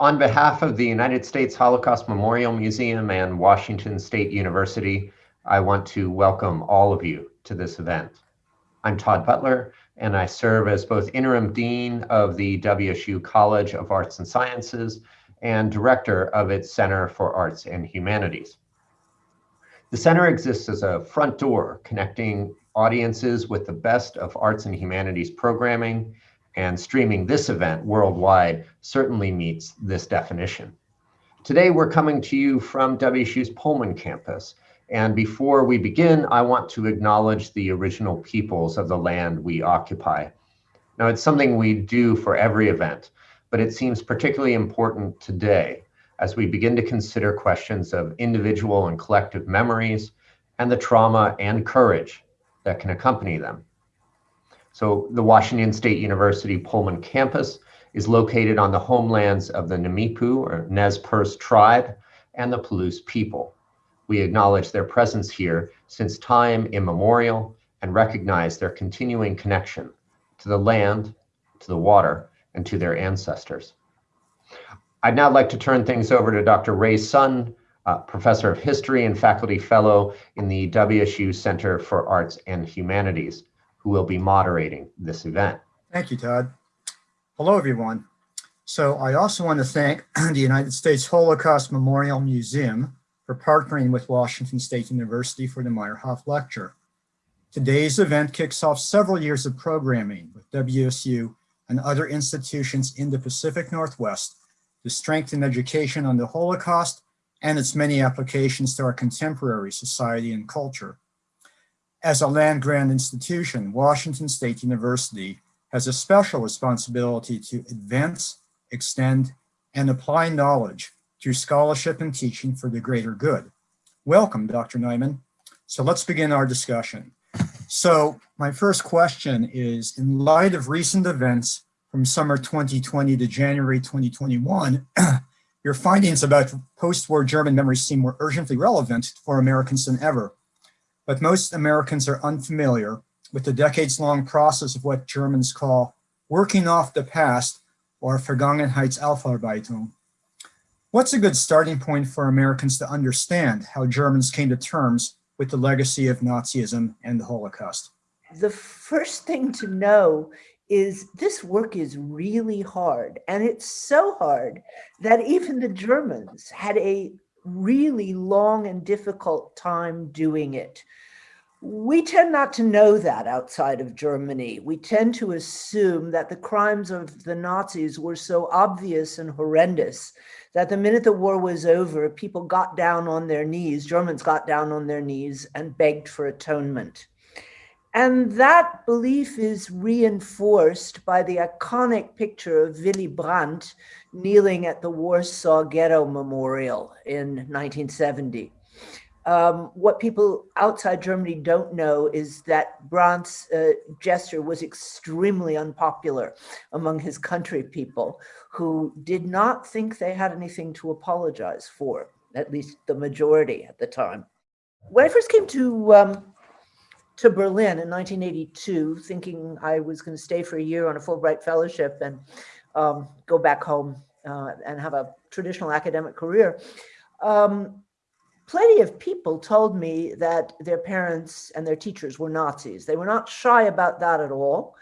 On behalf of the United States Holocaust Memorial Museum and Washington State University, I want to welcome all of you to this event. I'm Todd Butler, and I serve as both interim dean of the WSU College of Arts and Sciences and director of its Center for Arts and Humanities. The center exists as a front door connecting audiences with the best of arts and humanities programming, and streaming this event worldwide certainly meets this definition. Today, we're coming to you from WSU's Pullman campus. And before we begin, I want to acknowledge the original peoples of the land we occupy. Now, it's something we do for every event, but it seems particularly important today as we begin to consider questions of individual and collective memories and the trauma and courage that can accompany them. So the Washington State University Pullman campus is located on the homelands of the Nimiipuu or Nez Perce tribe and the Palouse people. We acknowledge their presence here since time immemorial and recognize their continuing connection to the land, to the water, and to their ancestors. I'd now like to turn things over to Dr. Ray Sun, uh, Professor of History and Faculty Fellow in the WSU Center for Arts and Humanities, who will be moderating this event. Thank you, Todd. Hello, everyone. So I also want to thank the United States Holocaust Memorial Museum for partnering with Washington State University for the Meyerhoff Lecture. Today's event kicks off several years of programming with WSU and other institutions in the Pacific Northwest to strengthen education on the Holocaust and its many applications to our contemporary society and culture. As a land-grant institution, Washington State University has a special responsibility to advance, extend, and apply knowledge through scholarship and teaching for the greater good. Welcome, Dr. Neiman. So let's begin our discussion. So my first question is, in light of recent events from summer 2020 to January 2021, your findings about post-war German memories seem more urgently relevant for Americans than ever. But most Americans are unfamiliar with the decades-long process of what Germans call working off the past or Vergangenheitsaufarbeitung. What's a good starting point for Americans to understand how Germans came to terms with the legacy of Nazism and the Holocaust? The first thing to know is this work is really hard. And it's so hard that even the Germans had a really long and difficult time doing it. We tend not to know that outside of Germany. We tend to assume that the crimes of the Nazis were so obvious and horrendous that the minute the war was over, people got down on their knees, Germans got down on their knees and begged for atonement. And that belief is reinforced by the iconic picture of Willy Brandt kneeling at the Warsaw Ghetto Memorial in 1970. Um, what people outside Germany don't know is that Brandt's uh, gesture was extremely unpopular among his country people who did not think they had anything to apologize for, at least the majority at the time. When I first came to um, to Berlin in 1982, thinking I was going to stay for a year on a Fulbright fellowship and um, go back home uh, and have a traditional academic career. Um, plenty of people told me that their parents and their teachers were Nazis. They were not shy about that at all.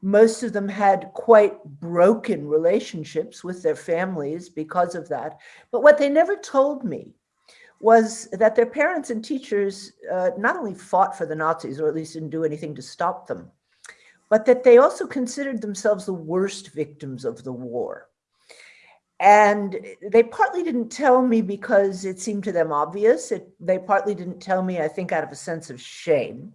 Most of them had quite broken relationships with their families because of that. But what they never told me was that their parents and teachers uh, not only fought for the Nazis, or at least didn't do anything to stop them, but that they also considered themselves the worst victims of the war. And they partly didn't tell me because it seemed to them obvious. It, they partly didn't tell me, I think, out of a sense of shame.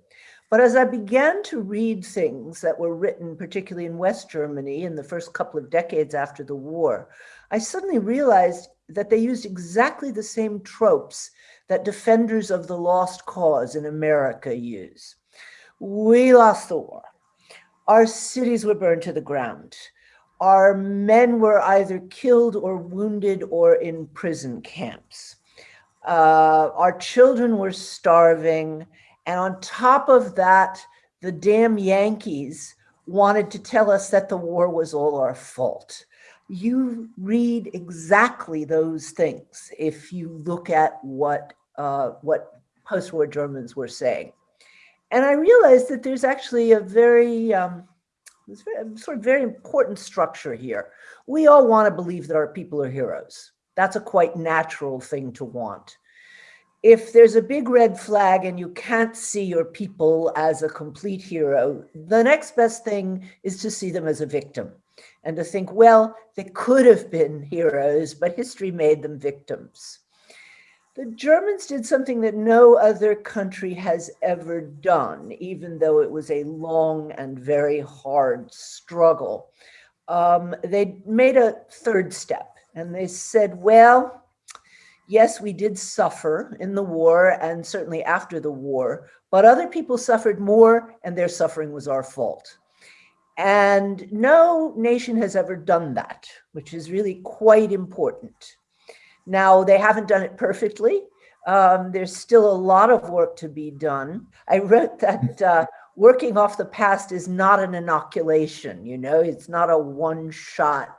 But as I began to read things that were written, particularly in West Germany in the first couple of decades after the war, I suddenly realized that they used exactly the same tropes that defenders of the lost cause in America use. We lost the war. Our cities were burned to the ground. Our men were either killed or wounded or in prison camps. Uh, our children were starving. And on top of that, the damn Yankees wanted to tell us that the war was all our fault. You read exactly those things if you look at what uh, what post-war Germans were saying. And I realized that there's actually a very, um, very sort of very important structure here. We all want to believe that our people are heroes. That's a quite natural thing to want. If there's a big red flag and you can't see your people as a complete hero, the next best thing is to see them as a victim and to think, well, they could have been heroes, but history made them victims. The Germans did something that no other country has ever done, even though it was a long and very hard struggle. Um, they made a third step and they said, well, yes, we did suffer in the war and certainly after the war, but other people suffered more and their suffering was our fault. And no nation has ever done that, which is really quite important. Now, they haven't done it perfectly. Um, there's still a lot of work to be done. I wrote that uh, working off the past is not an inoculation, you know, it's not a one shot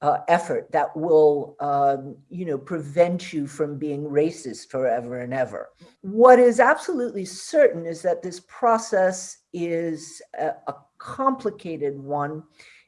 uh, effort that will, um, you know, prevent you from being racist forever and ever. What is absolutely certain is that this process is a, a complicated one.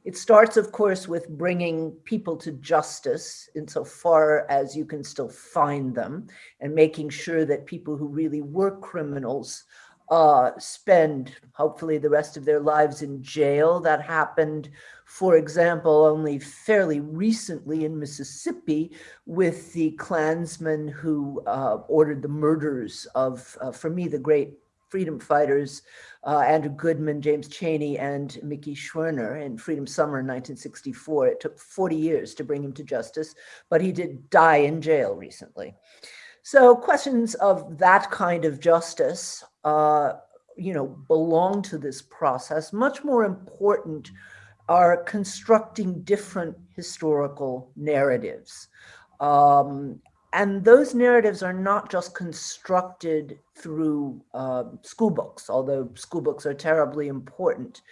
It starts, of course, with bringing people to justice insofar as you can still find them and making sure that people who really were criminals uh, spend hopefully the rest of their lives in jail. That happened, for example, only fairly recently in Mississippi with the Klansmen who uh, ordered the murders of, uh, for me, the great freedom fighters, uh, Andrew Goodman, James Chaney, and Mickey Schwerner in Freedom Summer in 1964. It took 40 years to bring him to justice, but he did die in jail recently. So questions of that kind of justice, uh, you know, belong to this process. Much more important are constructing different historical narratives. Um, and those narratives are not just constructed through uh, school books, although school books are terribly important.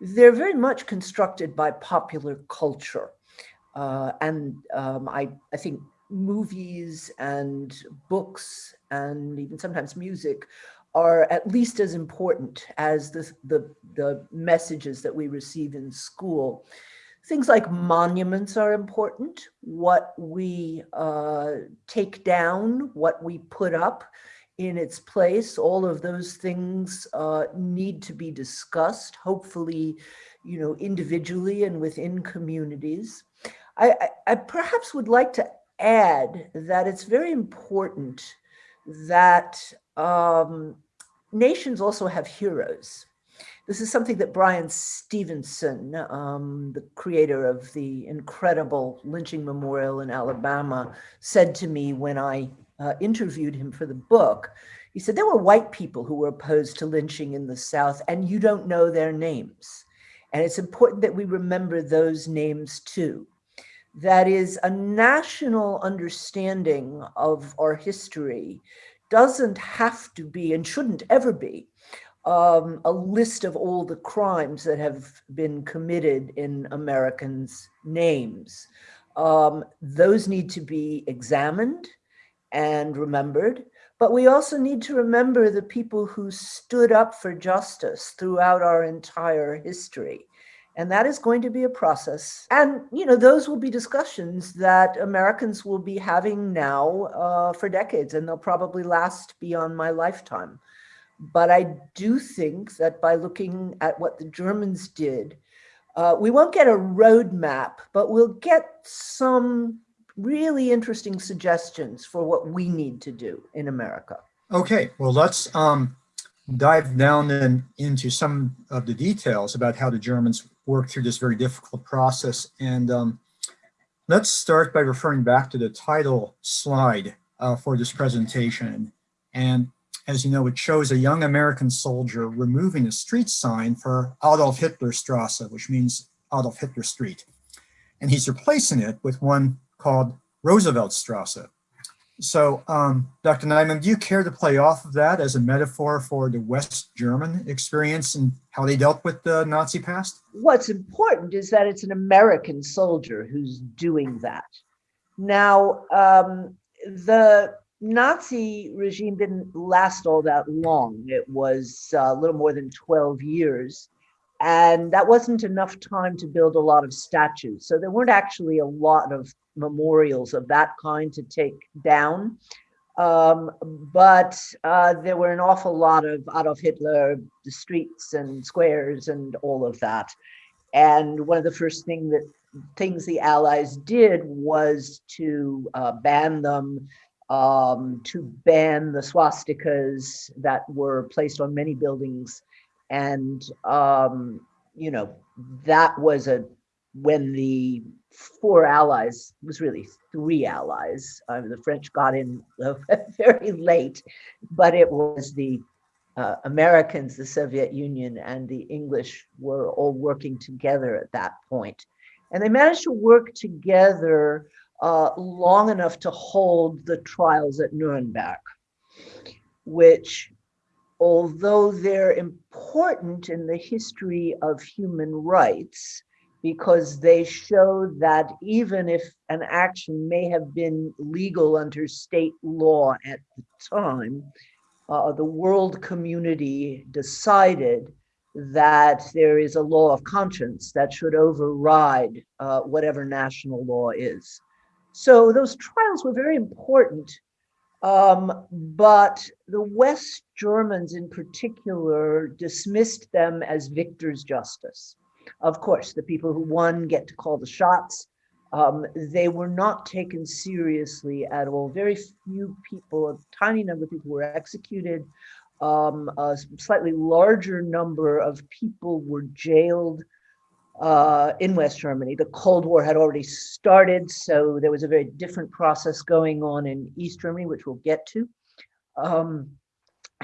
They're very much constructed by popular culture. Uh, and um, I, I think movies and books and even sometimes music are at least as important as the, the, the messages that we receive in school. Things like monuments are important, what we uh, take down, what we put up in its place, all of those things uh, need to be discussed, hopefully, you know, individually and within communities. I, I, I perhaps would like to add that it's very important that um, nations also have heroes. This is something that Bryan Stevenson, um, the creator of the incredible lynching memorial in Alabama, said to me when I uh, interviewed him for the book. He said, there were white people who were opposed to lynching in the South and you don't know their names. And it's important that we remember those names too. That is a national understanding of our history doesn't have to be and shouldn't ever be um, a list of all the crimes that have been committed in Americans' names. Um, those need to be examined and remembered, but we also need to remember the people who stood up for justice throughout our entire history. And that is going to be a process. And, you know, those will be discussions that Americans will be having now uh, for decades, and they'll probably last beyond my lifetime. But I do think that by looking at what the Germans did, uh, we won't get a roadmap, but we'll get some really interesting suggestions for what we need to do in America. Okay, well, let's um, dive down then into some of the details about how the Germans worked through this very difficult process. And um, let's start by referring back to the title slide uh, for this presentation. And as you know, it shows a young American soldier removing a street sign for Adolf Hitler Strasse, which means Adolf Hitler Street. And he's replacing it with one called Roosevelt Strasse. So, um, Dr. Neiman, do you care to play off of that as a metaphor for the West German experience and how they dealt with the Nazi past? What's important is that it's an American soldier who's doing that. Now, um, the Nazi regime didn't last all that long. It was uh, a little more than 12 years. And that wasn't enough time to build a lot of statues. So there weren't actually a lot of memorials of that kind to take down. Um, but uh, there were an awful lot of Adolf Hitler, the streets and squares and all of that. And one of the first thing that things the Allies did was to uh, ban them, um, to ban the swastikas that were placed on many buildings. And, um, you know, that was a, when the four allies, was really three allies. Um, the French got in very late, but it was the uh, Americans, the Soviet Union, and the English were all working together at that point. And they managed to work together uh, long enough to hold the trials at Nuremberg, which, although they're important in the history of human rights, because they show that even if an action may have been legal under state law at the time, uh, the world community decided that there is a law of conscience that should override uh, whatever national law is. So those trials were very important, um, but the West Germans in particular dismissed them as victor's justice. Of course, the people who won get to call the shots. Um, they were not taken seriously at all. Very few people, a tiny number of people were executed. Um, a slightly larger number of people were jailed uh, in West Germany. The Cold War had already started, so there was a very different process going on in East Germany, which we'll get to. Um,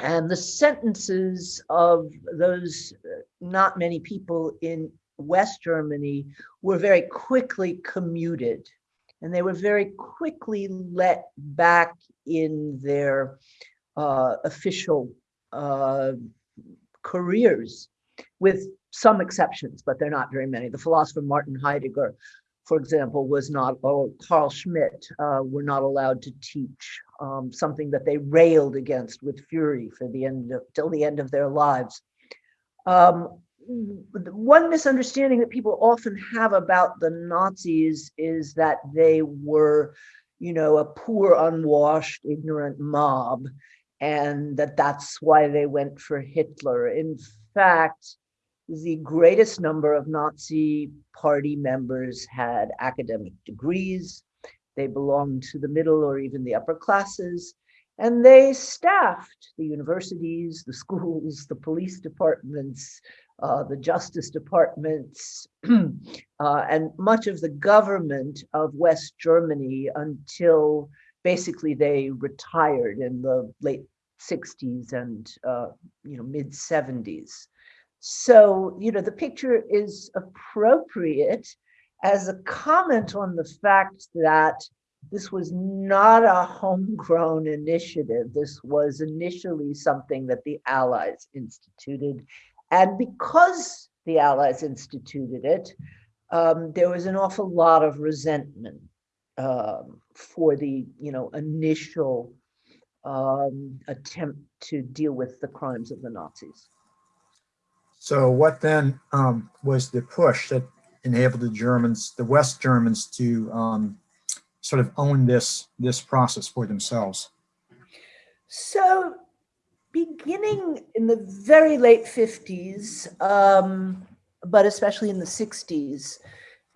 and the sentences of those uh, not many people in West Germany were very quickly commuted and they were very quickly let back in their uh, official uh, careers with some exceptions, but they're not very many. The philosopher Martin Heidegger, for example, was not, or Carl Schmitt uh, were not allowed to teach um, something that they railed against with fury for the end of, till the end of their lives. Um, one misunderstanding that people often have about the Nazis is that they were, you know, a poor, unwashed, ignorant mob, and that that's why they went for Hitler. In fact, the greatest number of Nazi party members had academic degrees. They belonged to the middle or even the upper classes. And they staffed the universities, the schools, the police departments, uh, the justice departments, uh, and much of the government of West Germany until basically they retired in the late 60s and uh, you know mid 70s. So, you know, the picture is appropriate as a comment on the fact that this was not a homegrown initiative. This was initially something that the Allies instituted. And because the Allies instituted it, um, there was an awful lot of resentment um, for the, you know, initial um, attempt to deal with the crimes of the Nazis. So what then um, was the push that enabled the Germans, the West Germans to um, sort of own this, this process for themselves? So beginning in the very late 50s, um, but especially in the 60s,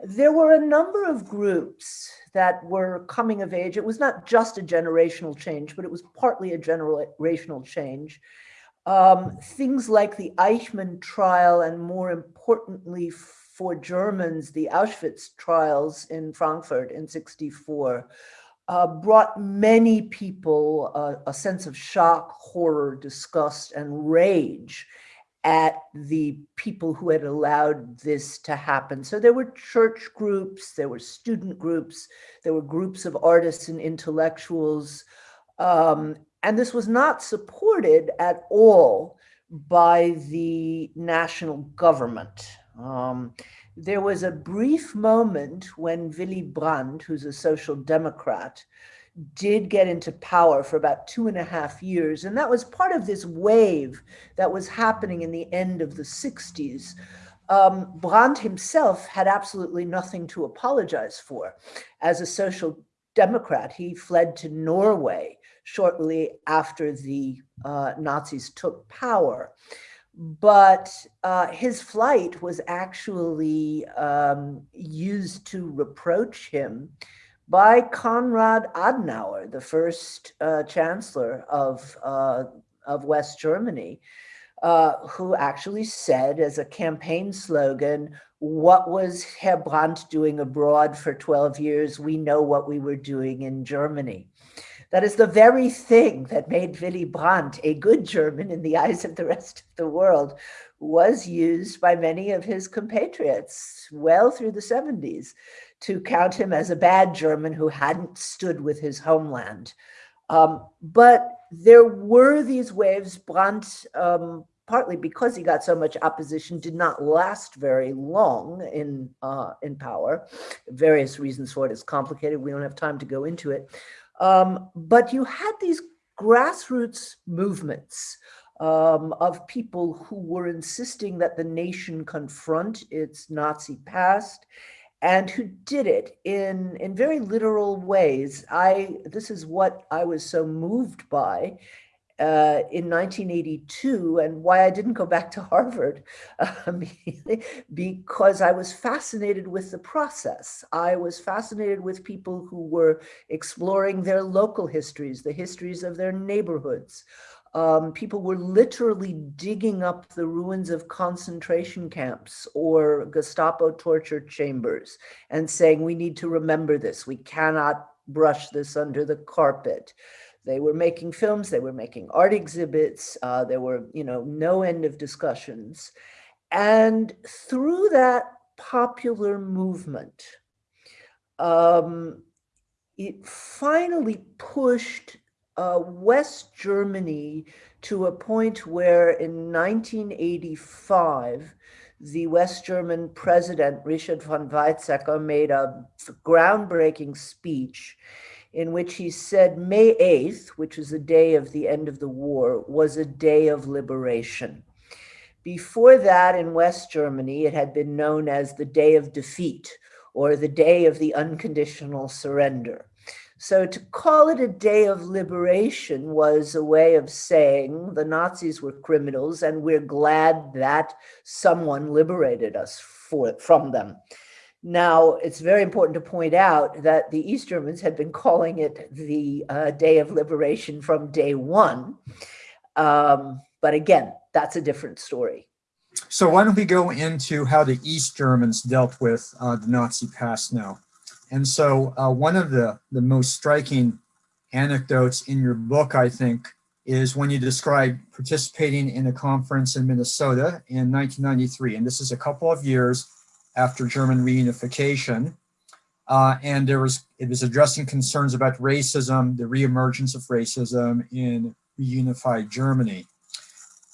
there were a number of groups that were coming of age. It was not just a generational change, but it was partly a generational change um, things like the Eichmann trial and more importantly for Germans, the Auschwitz trials in Frankfurt in 64 uh, brought many people uh, a sense of shock, horror, disgust, and rage. At the people who had allowed this to happen. So there were church groups, there were student groups, there were groups of artists and intellectuals. Um, and this was not supported at all by the national government. Um, there was a brief moment when Willy Brandt, who's a social democrat, did get into power for about two and a half years. And that was part of this wave that was happening in the end of the 60s. Um, Brandt himself had absolutely nothing to apologize for. As a social democrat, he fled to Norway shortly after the uh, Nazis took power. But uh, his flight was actually um, used to reproach him by Konrad Adenauer, the first uh, chancellor of, uh, of West Germany, uh, who actually said as a campaign slogan, what was Herr Brandt doing abroad for 12 years? We know what we were doing in Germany. That is the very thing that made Willy Brandt a good German in the eyes of the rest of the world was used by many of his compatriots well through the 70s to count him as a bad German who hadn't stood with his homeland. Um, but there were these waves. Brandt, um, partly because he got so much opposition, did not last very long in uh, in power. Various reasons for it is complicated. We don't have time to go into it. Um, but you had these grassroots movements um, of people who were insisting that the nation confront its Nazi past and who did it in, in very literal ways. I, this is what I was so moved by uh, in 1982 and why I didn't go back to Harvard um, because I was fascinated with the process. I was fascinated with people who were exploring their local histories, the histories of their neighborhoods, um, people were literally digging up the ruins of concentration camps or Gestapo torture chambers and saying, we need to remember this. We cannot brush this under the carpet. They were making films, they were making art exhibits, uh, there were, you know, no end of discussions. And through that popular movement, um, it finally pushed uh, West Germany to a point where in 1985, the West German president, Richard von Weizsäcker, made a groundbreaking speech in which he said May 8th, which is the day of the end of the war, was a day of liberation. Before that, in West Germany, it had been known as the day of defeat or the day of the unconditional surrender. So to call it a day of liberation was a way of saying the Nazis were criminals and we're glad that someone liberated us for, from them. Now, it's very important to point out that the East Germans had been calling it the uh, Day of Liberation from day one. Um, but again, that's a different story. So why don't we go into how the East Germans dealt with uh, the Nazi past now? And so uh, one of the, the most striking anecdotes in your book, I think, is when you describe participating in a conference in Minnesota in 1993. And this is a couple of years after German reunification. Uh, and there was it was addressing concerns about racism, the reemergence of racism in reunified Germany.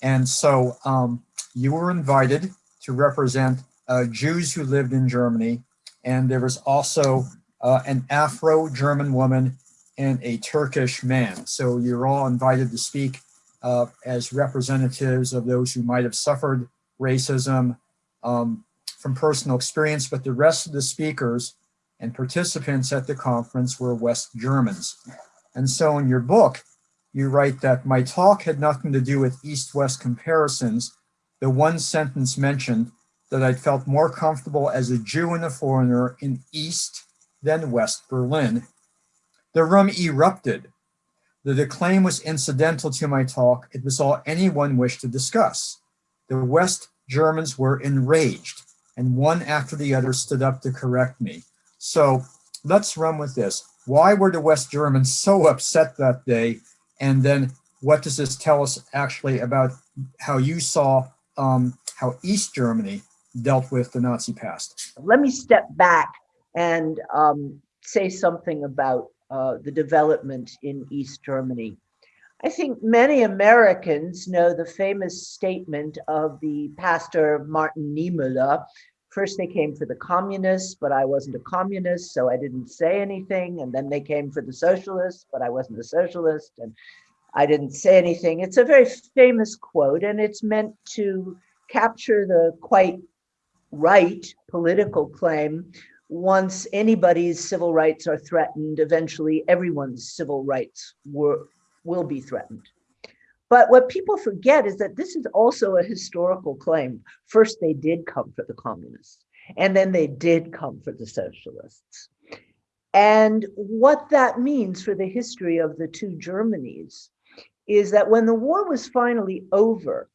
And so um, you were invited to represent uh, Jews who lived in Germany and there was also uh, an Afro-German woman and a Turkish man. So you're all invited to speak uh, as representatives of those who might have suffered racism um, from personal experience, but the rest of the speakers and participants at the conference were West Germans. And so in your book, you write that my talk had nothing to do with East-West comparisons. The one sentence mentioned that I felt more comfortable as a Jew and a foreigner in East than West Berlin. The room erupted. The declaim was incidental to my talk. It was all anyone wished to discuss. The West Germans were enraged and one after the other stood up to correct me. So let's run with this. Why were the West Germans so upset that day? And then what does this tell us actually about how you saw um, how East Germany dealt with the Nazi past. Let me step back and um, say something about uh, the development in East Germany. I think many Americans know the famous statement of the pastor Martin Niemöller. First, they came for the communists, but I wasn't a communist, so I didn't say anything. And then they came for the socialists, but I wasn't a socialist, and I didn't say anything. It's a very famous quote, and it's meant to capture the quite right political claim once anybody's civil rights are threatened, eventually everyone's civil rights were, will be threatened. But what people forget is that this is also a historical claim. First, they did come for the communists, and then they did come for the socialists. And what that means for the history of the two Germanys is that when the war was finally over,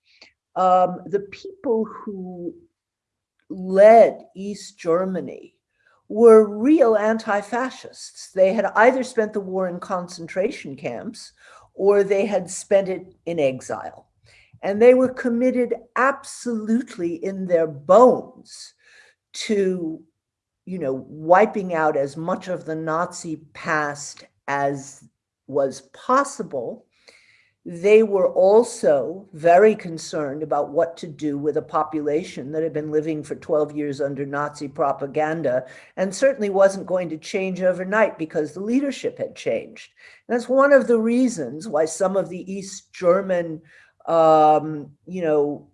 um, the people who led East Germany were real anti-fascists. They had either spent the war in concentration camps or they had spent it in exile. And they were committed absolutely in their bones to, you know, wiping out as much of the Nazi past as was possible they were also very concerned about what to do with a population that had been living for 12 years under Nazi propaganda and certainly wasn't going to change overnight because the leadership had changed. And that's one of the reasons why some of the East German, um, you know,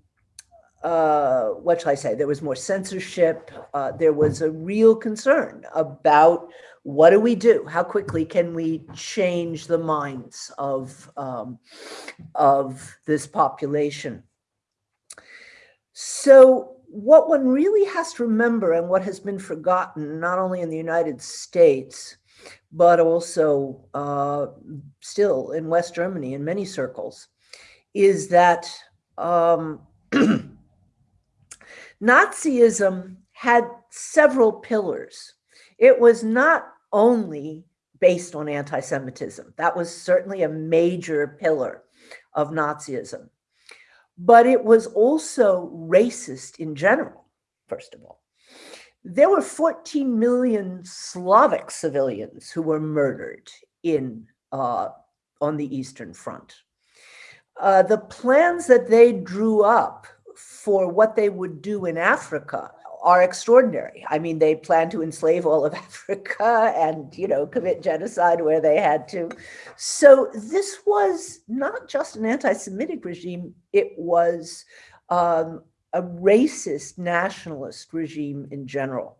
uh, what shall I say, there was more censorship. Uh, there was a real concern about what do we do? How quickly can we change the minds of, um, of this population? So what one really has to remember and what has been forgotten, not only in the United States, but also uh, still in West Germany in many circles, is that um, Nazism had several pillars. It was not only based on anti-Semitism. That was certainly a major pillar of Nazism. But it was also racist in general, first of all. There were 14 million Slavic civilians who were murdered in uh, on the Eastern Front. Uh, the plans that they drew up for what they would do in Africa are extraordinary. I mean, they plan to enslave all of Africa and, you know, commit genocide where they had to. So this was not just an anti-Semitic regime, it was um, a racist nationalist regime in general.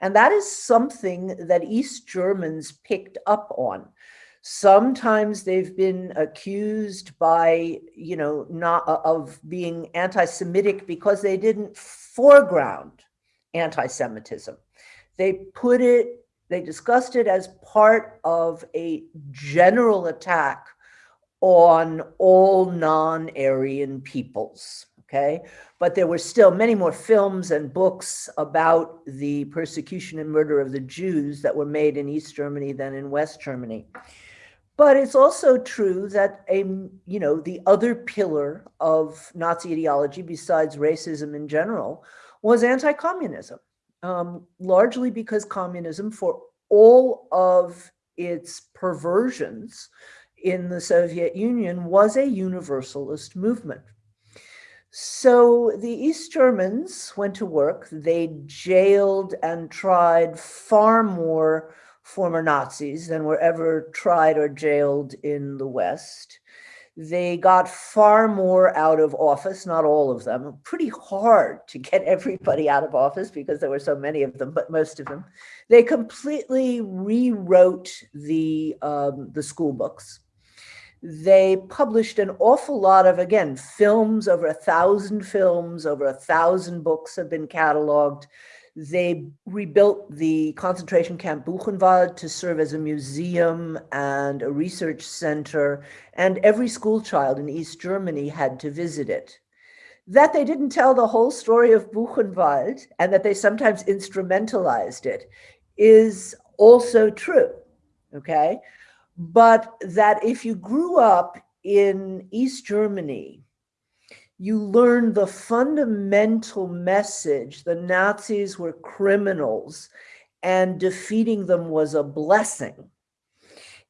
And that is something that East Germans picked up on. Sometimes they've been accused by, you know, not of being anti-Semitic because they didn't foreground anti-Semitism. They put it, they discussed it as part of a general attack on all non-Aryan peoples, okay? But there were still many more films and books about the persecution and murder of the Jews that were made in East Germany than in West Germany. But it's also true that a, you know, the other pillar of Nazi ideology besides racism in general was anti-communism, um, largely because communism, for all of its perversions in the Soviet Union, was a universalist movement. So the East Germans went to work. They jailed and tried far more former Nazis than were ever tried or jailed in the West. They got far more out of office, not all of them, pretty hard to get everybody out of office because there were so many of them, but most of them. They completely rewrote the, um, the school books. They published an awful lot of, again, films, over a thousand films, over a thousand books have been cataloged. They rebuilt the concentration camp Buchenwald to serve as a museum and a research center, and every school child in East Germany had to visit it. That they didn't tell the whole story of Buchenwald and that they sometimes instrumentalized it is also true, okay? But that if you grew up in East Germany, you learn the fundamental message the Nazis were criminals and defeating them was a blessing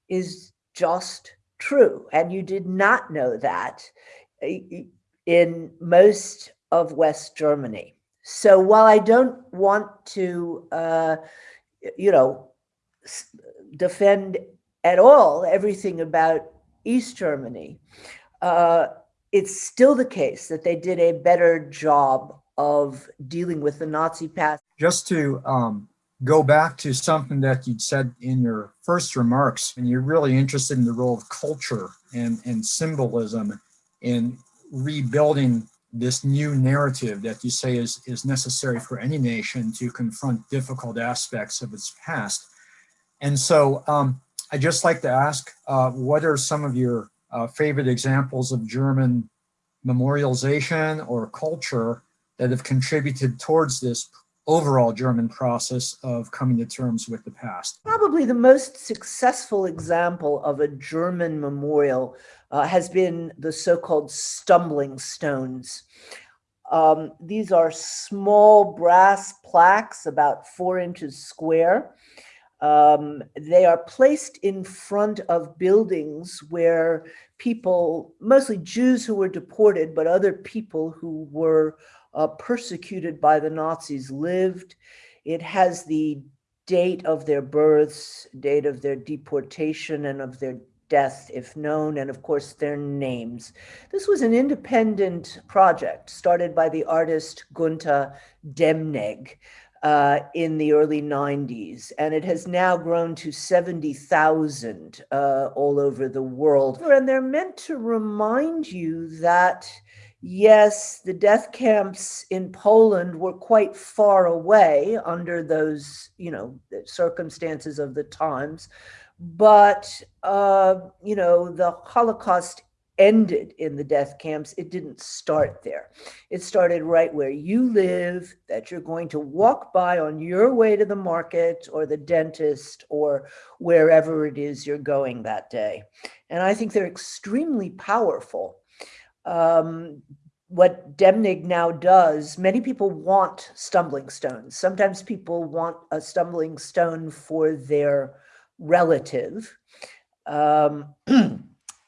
is just true. And you did not know that in most of West Germany. So while I don't want to, uh, you know, defend at all everything about East Germany, uh, it's still the case that they did a better job of dealing with the Nazi past. Just to um, go back to something that you'd said in your first remarks, and you're really interested in the role of culture and, and symbolism in rebuilding this new narrative that you say is, is necessary for any nation to confront difficult aspects of its past. And so um, I'd just like to ask, uh, what are some of your uh, favorite examples of German memorialization or culture that have contributed towards this overall German process of coming to terms with the past? Probably the most successful example of a German memorial uh, has been the so-called stumbling stones. Um, these are small brass plaques about four inches square. Um, they are placed in front of buildings where people, mostly Jews who were deported, but other people who were uh, persecuted by the Nazis lived. It has the date of their births, date of their deportation and of their death, if known, and of course their names. This was an independent project started by the artist Gunter Demnig uh, in the early 90s, and it has now grown to 70,000 uh, all over the world. And they're meant to remind you that yes, the death camps in Poland were quite far away under those, you know, circumstances of the times. But, uh, you know, the Holocaust ended in the death camps. It didn't start there. It started right where you live, that you're going to walk by on your way to the market or the dentist or wherever it is you're going that day. And I think they're extremely powerful um, what Demnig now does, many people want stumbling stones. Sometimes people want a stumbling stone for their relative. Um,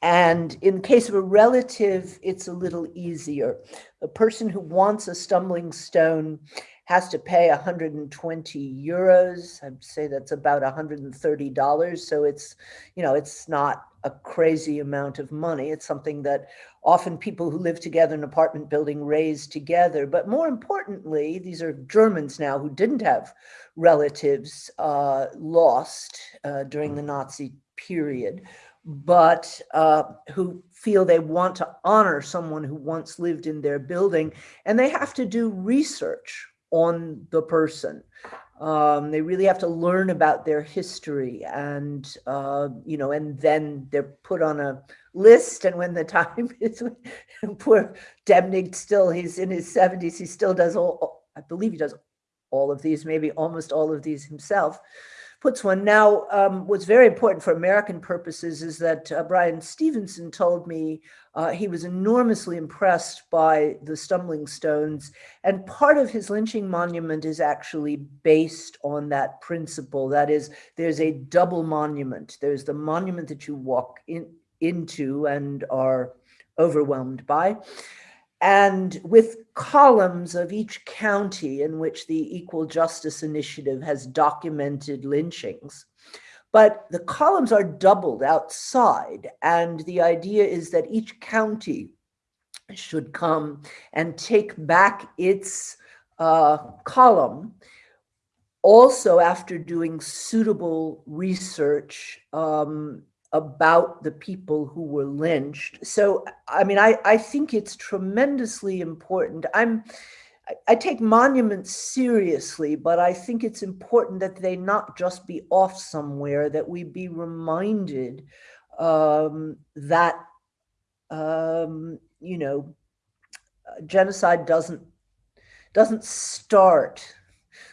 and in the case of a relative, it's a little easier. A person who wants a stumbling stone has to pay 120 euros. I'd say that's about $130. So it's, you know, it's not a crazy amount of money. It's something that often people who live together in an apartment building raise together. But more importantly, these are Germans now who didn't have relatives uh, lost uh, during the Nazi period, but uh, who feel they want to honor someone who once lived in their building. And they have to do research on the person. Um, they really have to learn about their history and, uh, you know, and then they're put on a list. And when the time is, poor Demnig still, he's in his 70s, he still does all, I believe he does all of these, maybe almost all of these himself puts one. Now, um, what's very important for American purposes is that uh, Bryan Stevenson told me uh, he was enormously impressed by the stumbling stones. And part of his lynching monument is actually based on that principle. That is, there's a double monument. There's the monument that you walk in, into and are overwhelmed by and with columns of each county in which the Equal Justice Initiative has documented lynchings. But the columns are doubled outside, and the idea is that each county should come and take back its uh, column also after doing suitable research um, about the people who were lynched. So, I mean, I, I think it's tremendously important. I'm, I take monuments seriously, but I think it's important that they not just be off somewhere, that we be reminded um, that, um, you know, genocide doesn't, doesn't start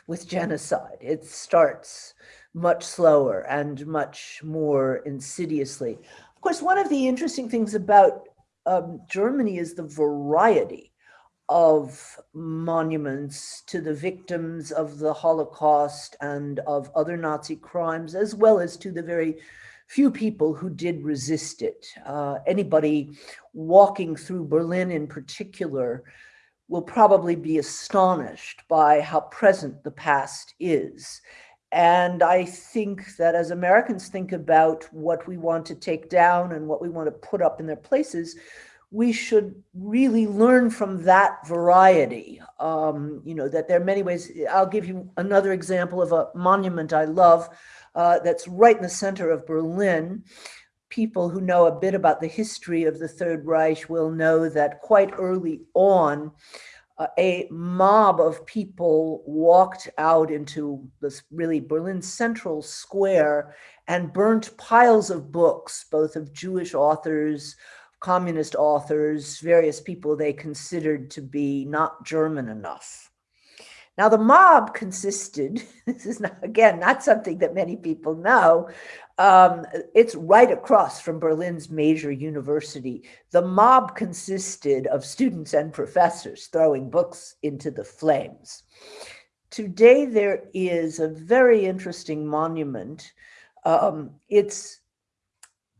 with genocide. It starts much slower and much more insidiously. Of course, one of the interesting things about um, Germany is the variety of monuments to the victims of the Holocaust and of other Nazi crimes, as well as to the very few people who did resist it. Uh, anybody walking through Berlin in particular will probably be astonished by how present the past is. And I think that as Americans think about what we want to take down and what we want to put up in their places, we should really learn from that variety. Um, you know, that there are many ways. I'll give you another example of a monument I love uh, that's right in the center of Berlin. People who know a bit about the history of the Third Reich will know that quite early on, a mob of people walked out into this really Berlin Central Square and burnt piles of books, both of Jewish authors, communist authors, various people they considered to be not German enough. Now, the mob consisted, this is not, again, not something that many people know. Um, it's right across from Berlin's major university. The mob consisted of students and professors throwing books into the flames. Today, there is a very interesting monument. Um, it's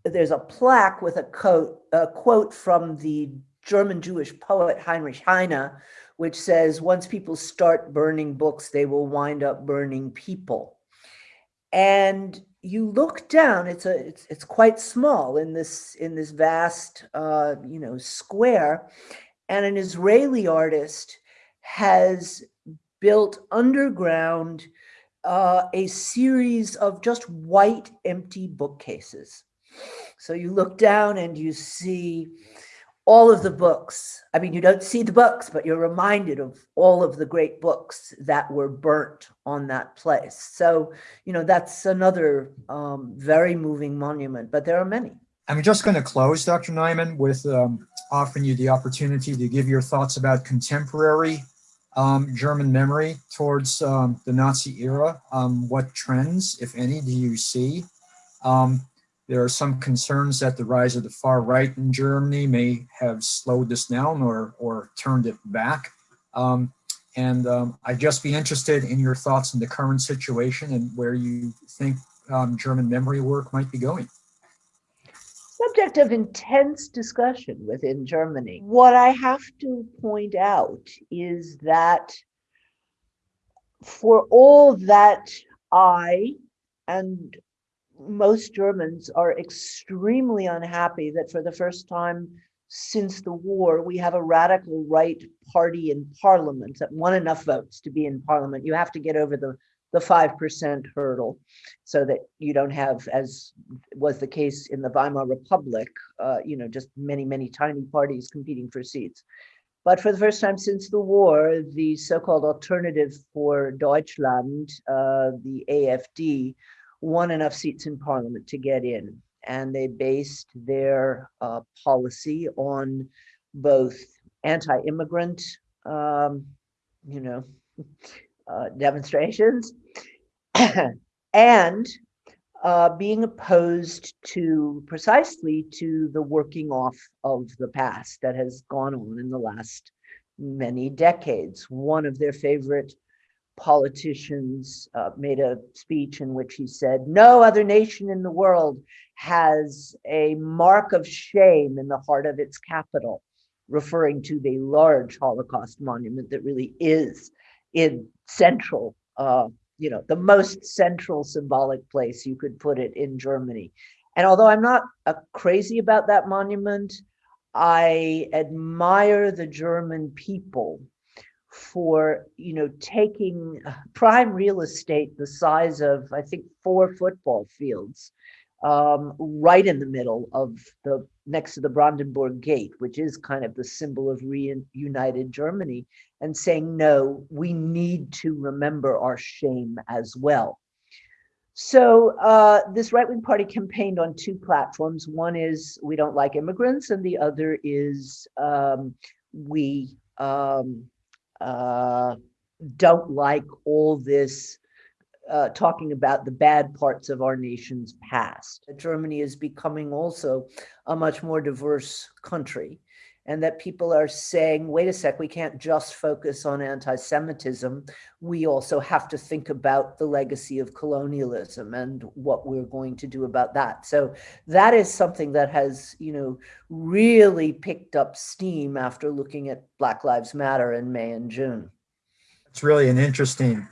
there's a plaque with a quote, a quote from the German Jewish poet Heinrich Heine, which says, once people start burning books, they will wind up burning people. And you look down, it's a it's, it's quite small in this in this vast uh, you know square, and an Israeli artist has built underground uh, a series of just white empty bookcases. So you look down and you see all of the books. I mean, you don't see the books, but you're reminded of all of the great books that were burnt on that place. So, you know, that's another um, very moving monument, but there are many. I'm just going to close, Dr. Neiman, with um, offering you the opportunity to give your thoughts about contemporary um, German memory towards um, the Nazi era. Um, what trends, if any, do you see? There are some concerns that the rise of the far right in Germany may have slowed this down or, or turned it back. Um, and um, I'd just be interested in your thoughts on the current situation and where you think um, German memory work might be going. Subject of intense discussion within Germany. What I have to point out is that for all that I and most Germans are extremely unhappy that for the first time since the war, we have a radical right party in parliament that won enough votes to be in parliament. You have to get over the the 5% hurdle so that you don't have, as was the case in the Weimar Republic, uh, you know, just many, many tiny parties competing for seats. But for the first time since the war, the so-called alternative for Deutschland, uh, the AFD, won enough seats in parliament to get in. And they based their uh, policy on both anti-immigrant, um, you know, uh, demonstrations and uh, being opposed to precisely to the working off of the past that has gone on in the last many decades. One of their favorite politicians uh, made a speech in which he said, no other nation in the world has a mark of shame in the heart of its capital, referring to the large Holocaust monument that really is in central, uh, you know, the most central symbolic place you could put it in Germany. And although I'm not uh, crazy about that monument, I admire the German people for you know taking prime real estate the size of I think four football fields um, right in the middle of the next to the Brandenburg Gate, which is kind of the symbol of reunited Germany, and saying no, we need to remember our shame as well. So uh, this right-wing party campaigned on two platforms. One is we don't like immigrants, and the other is um, we um, uh, don't like all this uh, talking about the bad parts of our nation's past. Germany is becoming also a much more diverse country, and that people are saying, wait a sec, we can't just focus on anti Semitism. We also have to think about the legacy of colonialism and what we're going to do about that. So, that is something that has, you know, really picked up steam after looking at Black Lives Matter in May and June. It's really an interesting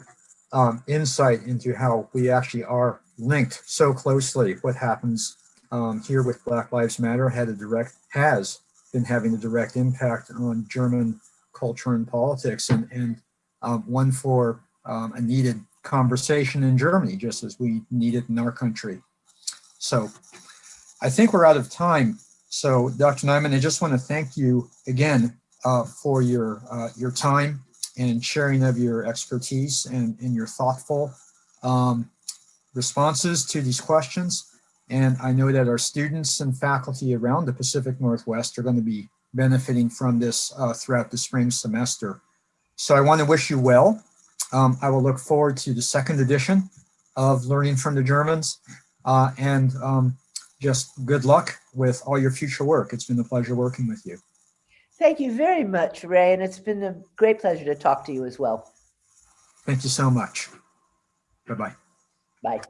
um, insight into how we actually are linked so closely. What happens um, here with Black Lives Matter had a direct has been having a direct impact on German culture and politics, and and um, one for um, a needed conversation in Germany, just as we need it in our country. So, I think we're out of time. So, Dr. Neiman, I just want to thank you again uh, for your uh, your time and sharing of your expertise and, and your thoughtful um, responses to these questions. And I know that our students and faculty around the Pacific Northwest are going to be benefiting from this uh, throughout the spring semester. So I want to wish you well. Um, I will look forward to the second edition of Learning from the Germans uh, and um, just good luck with all your future work. It's been a pleasure working with you. Thank you very much, Ray, and it's been a great pleasure to talk to you as well. Thank you so much. Bye-bye. Bye.